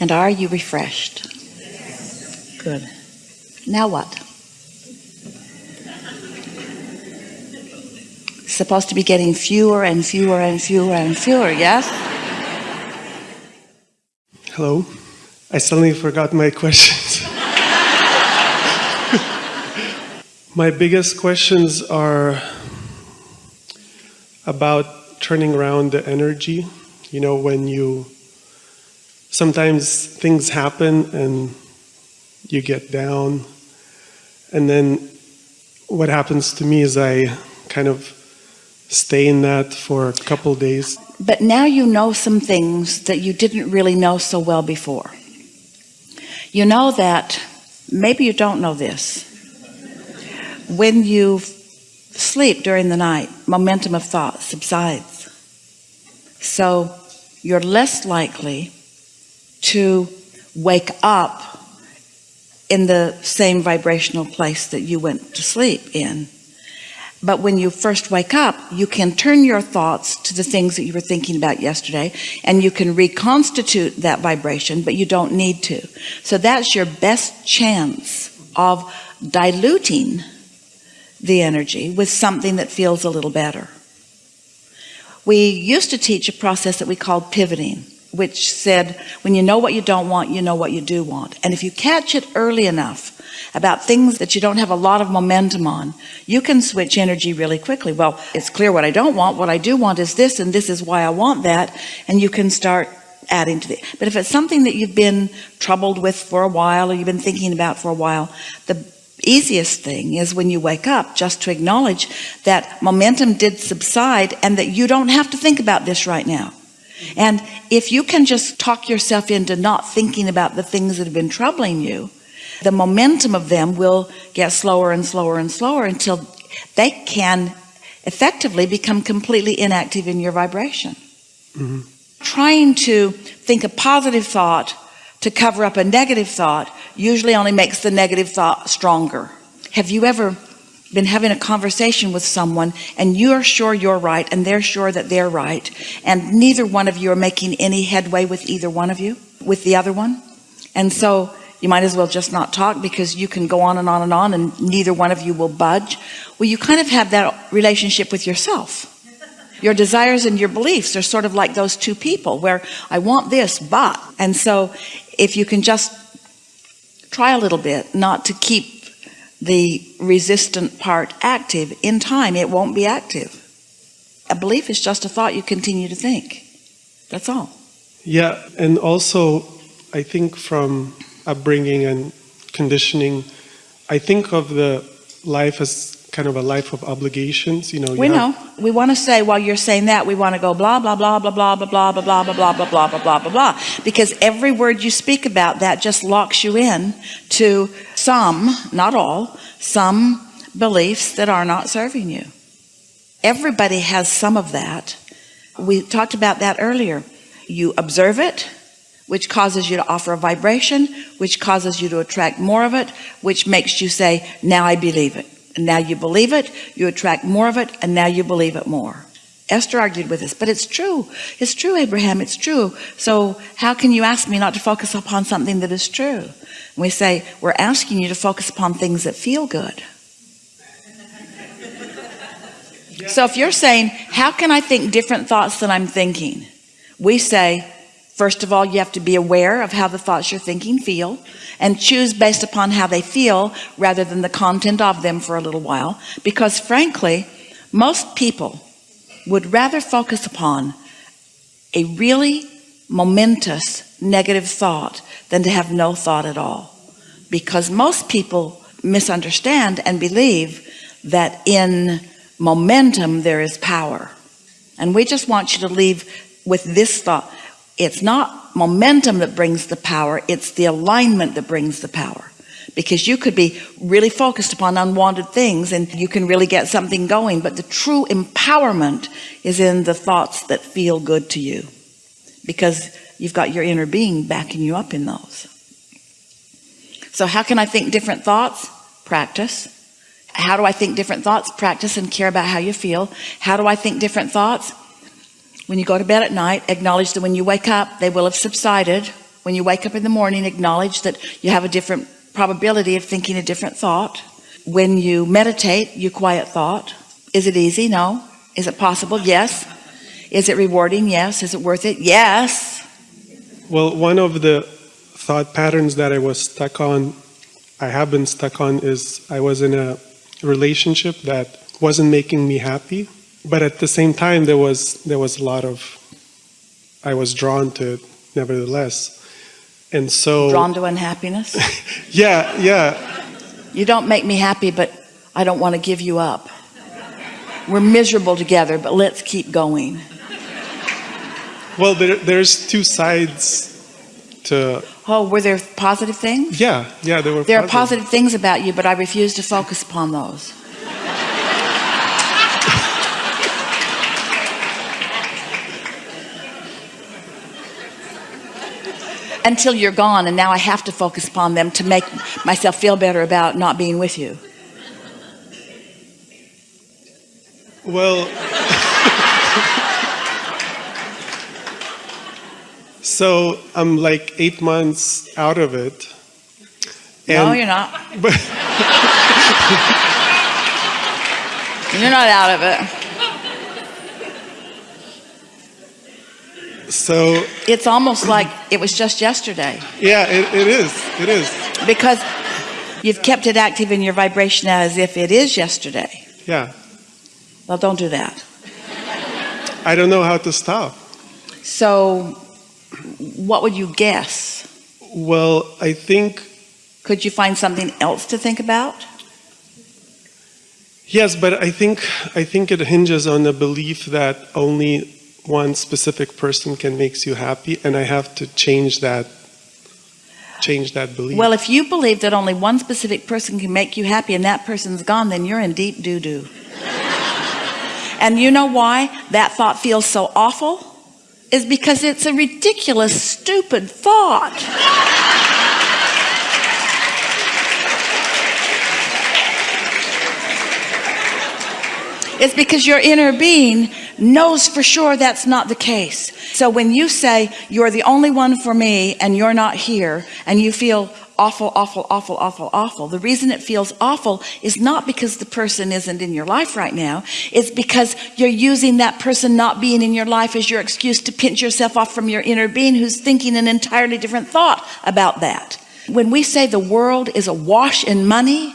And are you refreshed? Good. Now what? Supposed to be getting fewer and fewer and fewer and fewer, yes? Hello. I suddenly forgot my questions. my biggest questions are about turning around the energy. You know, when you sometimes things happen and you get down, and then what happens to me is I kind of stay in that for a couple days. But now you know some things that you didn't really know so well before. You know that, maybe you don't know this, when you sleep during the night, momentum of thought subsides. So you're less likely to wake up in the same vibrational place that you went to sleep in. But when you first wake up, you can turn your thoughts to the things that you were thinking about yesterday and you can reconstitute that vibration, but you don't need to. So that's your best chance of diluting the energy with something that feels a little better. We used to teach a process that we called pivoting which said when you know what you don't want you know what you do want. And if you catch it early enough about things that you don't have a lot of momentum on you can switch energy really quickly. Well it's clear what I don't want. What I do want is this and this is why I want that. And you can start adding to it but if it's something that you've been troubled with for a while or you've been thinking about for a while the easiest thing is when you wake up just to acknowledge that momentum did subside and that you don't have to think about this right now and if you can just talk yourself into not thinking about the things that have been troubling you, the momentum of them will get slower and slower and slower until they can effectively become completely inactive in your vibration. Mm -hmm. Trying to think a positive thought to cover up a negative thought usually only makes the negative thought stronger. Have you ever been having a conversation with someone and you're sure you're right and they're sure that they're right and neither one of you are making any headway with either one of you with the other one? And so you might as well just not talk because you can go on and on and on and neither one of you will budge. Well you kind of have that relationship with yourself. Your desires and your beliefs are sort of like those two people where I want this but and so if you can just try a little bit not to keep the resistant part active in time it won't be active. A belief is just a thought you continue to think. That's all. Yeah and also I think from upbringing and conditioning I think of the life as kind of a life of obligations you know you we know we want to say while you're saying that we want to go blah blah blah blah blah blah blah blah blah blah blah blah blah blah blah blah because every word you speak about that just locks you in to some not all some beliefs that are not serving you everybody has some of that we talked about that earlier you observe it which causes you to offer a vibration which causes you to attract more of it which makes you say now I believe it and now you believe it you attract more of it and now you believe it more. Esther argued with us but it's true. It's true Abraham it's true. So how can you ask me not to focus upon something that is true? And we say we're asking you to focus upon things that feel good. So if you're saying how can I think different thoughts than I'm thinking? We say first of all you have to be aware of how the thoughts you're thinking feel and choose based upon how they feel rather than the content of them for a little while. Because frankly most people would rather focus upon a really momentous negative thought than to have no thought at all. Because most people misunderstand and believe that in momentum there is power. And we just want you to leave with this thought it's not momentum that brings the power it's the alignment that brings the power. Because you could be really focused upon unwanted things and you can really get something going but the true empowerment is in the thoughts that feel good to you. Because you've got your inner being backing you up in those. So how can I think different thoughts? Practice. How do I think different thoughts? Practice and care about how you feel. How do I think different thoughts when you go to bed at night acknowledge that when you wake up they will have subsided When you wake up in the morning, acknowledge that you have a different probability of thinking a different thought. When you meditate, you quiet thought. Is it easy? No. Is it possible? Yes. Is it rewarding? Yes. Is it worth it? Yes. Well, one of the thought patterns that I was stuck on, I have been stuck on, is I was in a relationship that wasn't making me happy, but at the same time there was there was a lot of I was drawn to it nevertheless, and so Drawn to unhappiness. yeah, yeah, You don't make me happy, but I don't want to give you up. We're miserable together, but let's keep going. Well, there, there's two sides to Oh, were there positive things? yeah, yeah. There were There are positive things about you, but I refuse to focus upon those. Until you're gone, and now I have to focus upon them to make myself feel better about not being with you. Well, so I'm like eight months out of it. no, you're not. But, You're not out of it. So It's almost like it was just yesterday yeah, it, it is. It is. because you've kept it active in your vibration as if it is yesterday. Yeah. Well, don't do that. I don't know how to stop. So, what would you guess? Well, I think Could you find something else to think about? yes, but I think I think it hinges on the belief that only one specific person can makes you happy, and I have to change that change that belief. Well, if you believe that only one specific person can make you happy and that person's gone, then you're in deep doo doo. and you know why that thought feels so awful? Is because it's a ridiculous, stupid thought. It's because your inner being knows for sure that's not the case. So when you say you're the only one for me and you're not here and you feel awful, awful, awful, awful, awful, the reason it feels awful is not because the person isn't in your life right now. It's because you're using that person not being in your life as your excuse to pinch yourself off from your inner being who's thinking an entirely different thought about that. When we say the world is awash in money,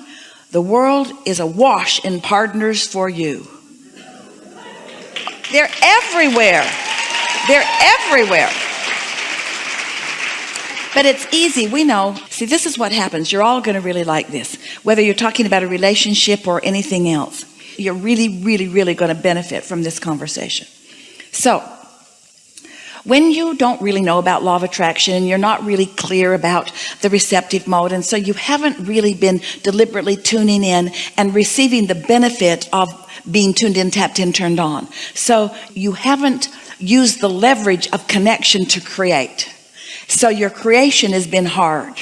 the world is awash in partners for you. They're everywhere. They're everywhere. But it's easy. We know. See, this is what happens. You're all going to really like this. Whether you're talking about a relationship or anything else, you're really, really, really going to benefit from this conversation. So, when you don't really know about law of attraction and you're not really clear about the receptive mode and so you haven't really been deliberately tuning in and receiving the benefit of being tuned in tapped in turned on. So you haven't used the leverage of connection to create. So your creation has been hard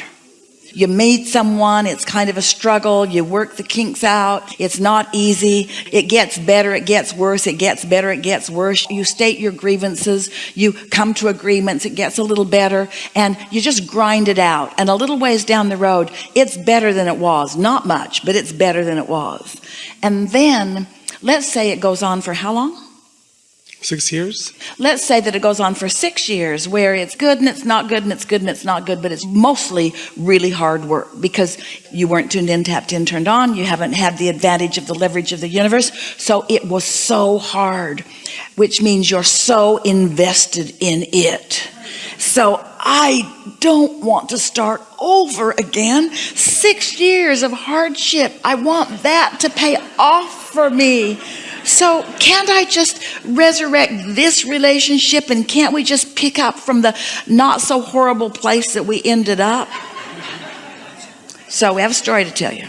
you meet someone it's kind of a struggle you work the kinks out it's not easy. It gets better it gets worse it gets better it gets worse. You state your grievances you come to agreements it gets a little better and you just grind it out. And a little ways down the road it's better than it was. Not much but it's better than it was. And then let's say it goes on for how long Six years? let's say that it goes on for six years where it's good and it's not good and it's good and it's not good but it's mostly really hard work because you weren't tuned in tapped in turned on. You haven't had the advantage of the leverage of the universe. So it was so hard which means you're so invested in it. So I don't want to start over again. Six years of hardship. I want that to pay off for me so can't I just resurrect this relationship and can't we just pick up from the not so horrible place that we ended up? So we have a story to tell you.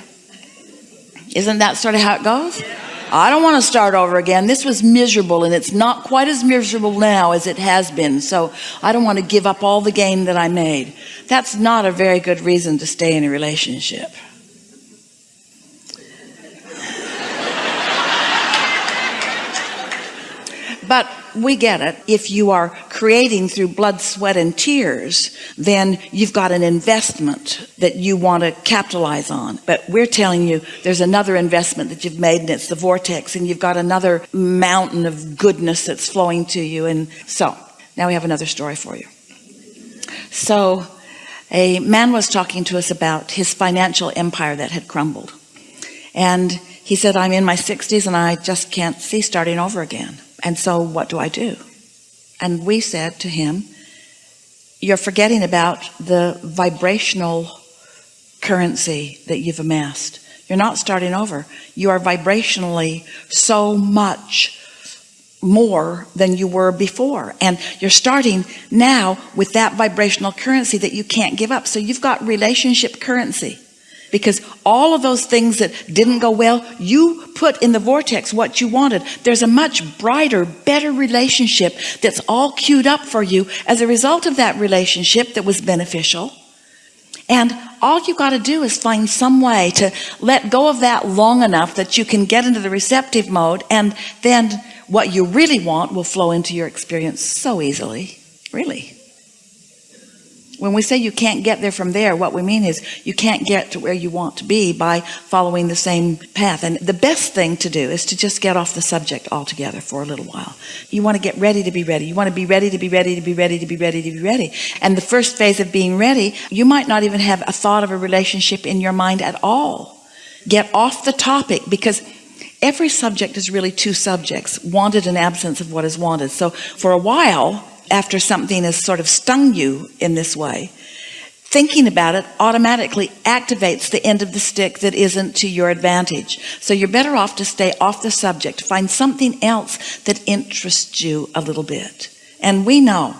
Isn't that sort of how it goes? I don't want to start over again. This was miserable and it's not quite as miserable now as it has been. So I don't want to give up all the gain that I made. That's not a very good reason to stay in a relationship but we get it. If you are creating through blood, sweat, and tears, then you've got an investment that you want to capitalize on. But we're telling you there's another investment that you've made, and it's the vortex, and you've got another mountain of goodness that's flowing to you. And so now we have another story for you. So a man was talking to us about his financial empire that had crumbled. And he said, I'm in my 60s and I just can't see starting over again. And so what do I do? And we said to him, you're forgetting about the vibrational currency that you've amassed. You're not starting over. You are vibrationally so much more than you were before. And you're starting now with that vibrational currency that you can't give up. So you've got relationship currency because all of those things that didn't go well you put in the vortex what you wanted. There's a much brighter better relationship that's all queued up for you as a result of that relationship that was beneficial. And all you got to do is find some way to let go of that long enough that you can get into the receptive mode and then what you really want will flow into your experience so easily. Really when we say you can't get there from there what we mean is you can't get to where you want to be by following the same path. And the best thing to do is to just get off the subject altogether for a little while. You want to get ready to be ready. You want to be ready to be ready to be ready to be ready to be ready. And the first phase of being ready you might not even have a thought of a relationship in your mind at all. Get off the topic because every subject is really two subjects wanted and absence of what is wanted. So for a while after something has sort of stung you in this way thinking about it automatically activates the end of the stick that isn't to your advantage. So you're better off to stay off the subject find something else that interests you a little bit. And we know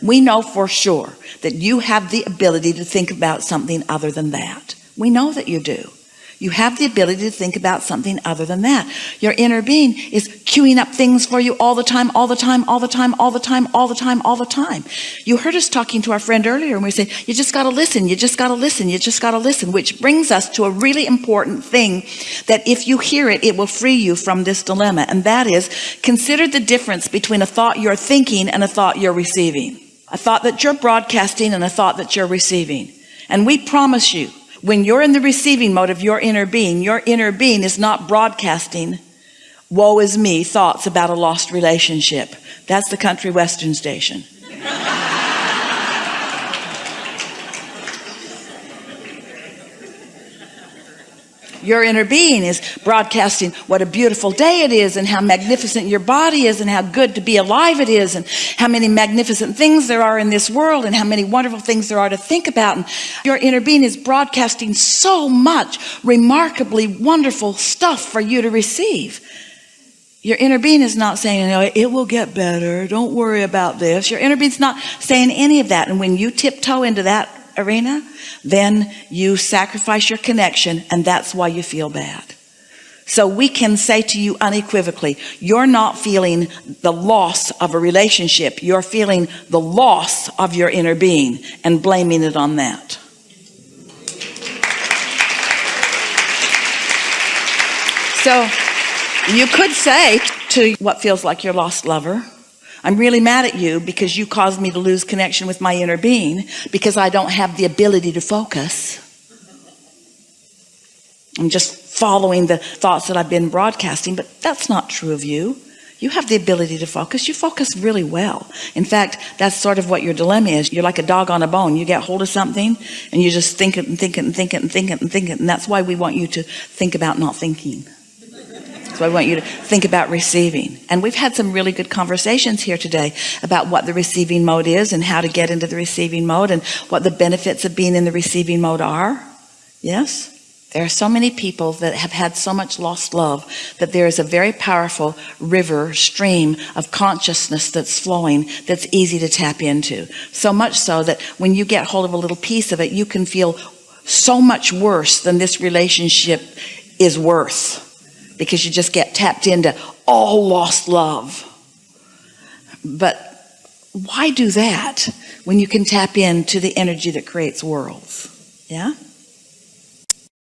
we know for sure that you have the ability to think about something other than that. We know that you do you have the ability to think about something other than that. Your inner being is queuing up things for you all the time all the time all the time all the time all the time all the time. You heard us talking to our friend earlier and we said you just got to listen you just got to listen you just got to listen which brings us to a really important thing that if you hear it it will free you from this dilemma and that is consider the difference between a thought you're thinking and a thought you're receiving. A thought that you're broadcasting and a thought that you're receiving. And we promise you when you're in the receiving mode of your inner being your inner being is not broadcasting woe is me thoughts about a lost relationship. That's the country western station your inner being is broadcasting what a beautiful day it is and how magnificent your body is and how good to be alive it is and how many magnificent things there are in this world and how many wonderful things there are to think about. And your inner being is broadcasting so much remarkably wonderful stuff for you to receive. Your inner being is not saying you know, it will get better. Don't worry about this. Your inner being's not saying any of that. And when you tiptoe into that arena then you sacrifice your connection and that's why you feel bad. So we can say to you unequivocally you're not feeling the loss of a relationship. You're feeling the loss of your inner being and blaming it on that. So you could say to what feels like your lost lover I'm really mad at you because you caused me to lose connection with my inner being because I don't have the ability to focus. I'm just following the thoughts that I've been broadcasting but that's not true of you. You have the ability to focus. You focus really well. In fact that's sort of what your dilemma is. You're like a dog on a bone. You get hold of something and you just think it and think it and think it and think it and think it and that's why we want you to think about not thinking so I want you to think about receiving. And we've had some really good conversations here today about what the receiving mode is and how to get into the receiving mode and what the benefits of being in the receiving mode are. Yes? There are so many people that have had so much lost love that there is a very powerful river stream of consciousness that's flowing that's easy to tap into. So much so that when you get hold of a little piece of it you can feel so much worse than this relationship is worth because you just get tapped into all lost love. But why do that when you can tap into the energy that creates worlds? Yeah